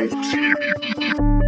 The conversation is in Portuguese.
Eu te